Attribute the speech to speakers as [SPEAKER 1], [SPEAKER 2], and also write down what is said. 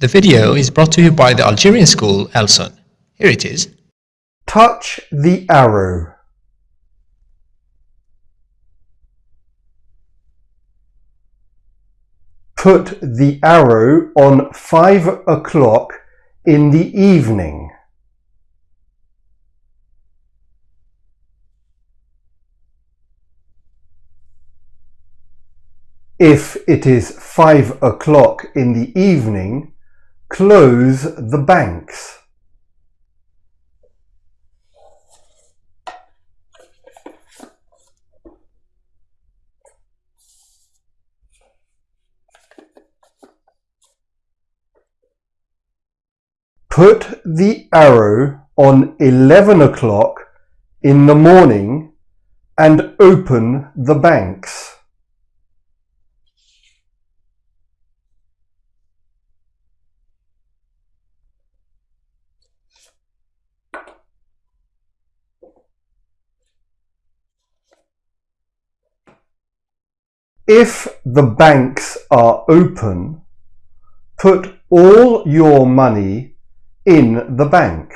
[SPEAKER 1] The video is brought to you by the Algerian school Elson. Here it is.
[SPEAKER 2] Touch the arrow. Put the arrow on five o'clock in the evening. If it is five o'clock in the evening, close the banks. Put the arrow on 11 o'clock in the morning and open the banks. If the banks are open, put all your money in the bank.